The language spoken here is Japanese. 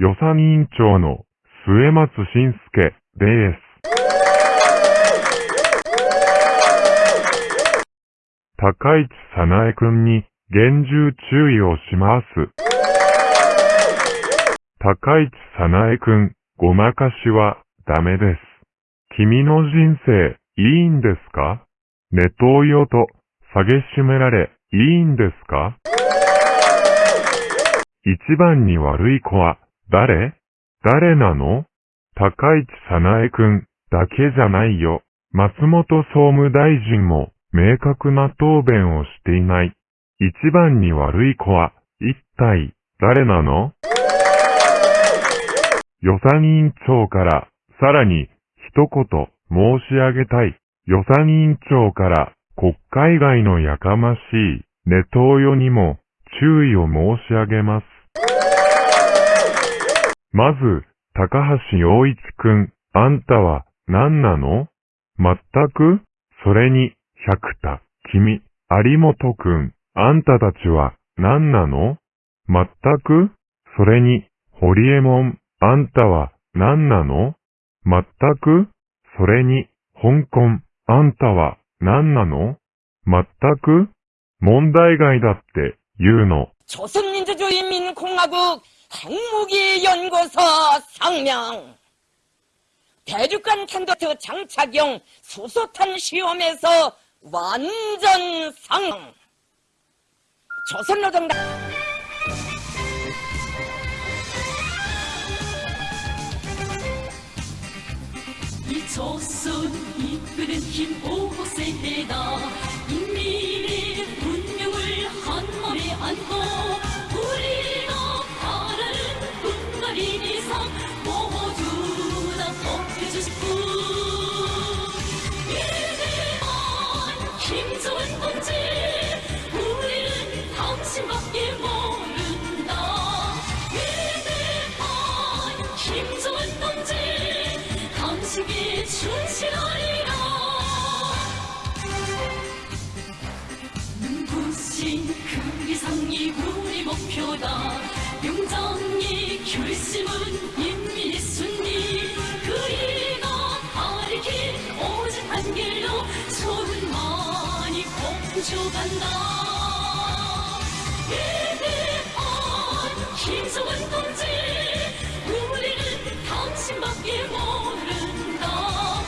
予算委員長の末松信介です。高市早苗くんに厳重注意をします。高市早苗くん、ごまかしはダメです。君の人生いいんですか？ネトウヨと蔑しめられいいんですか？一番に悪い子は誰？誰なの？高市早苗くんだけじゃないよ。松本総務大臣も明確な答弁をしていない。一番に悪い子は一体誰なの？予算委員長からさらに一言申し上げたい。予算委員長から国会外のやかましいネトウヨにも注意を申し上げます。まず、高橋洋一くん、あんたは何なのまったくそれに、百田、君、有本くん、あんたたちは何なのまったくそれに、堀江門、あんたは何なのまったくそれに、香港、あんたは何なのまったく問題外だって言うの。 조선민주주의인민공화국 핵무기연구소 상명. 대륙간 탄도트 장착용 수소탄 시험에서 완전 상 조선노동당 이 조선 이끄는 힘 5세대다 인민의 운명을 한 몸에 안고 김정은 동지 우리는 당신밖에 모른다. 위대한 김정은 동지 당신께 충실하리라. 눈부신 그 이상이 우리 목표다. 용장의 결심은 求半岛你的爱情像温度酒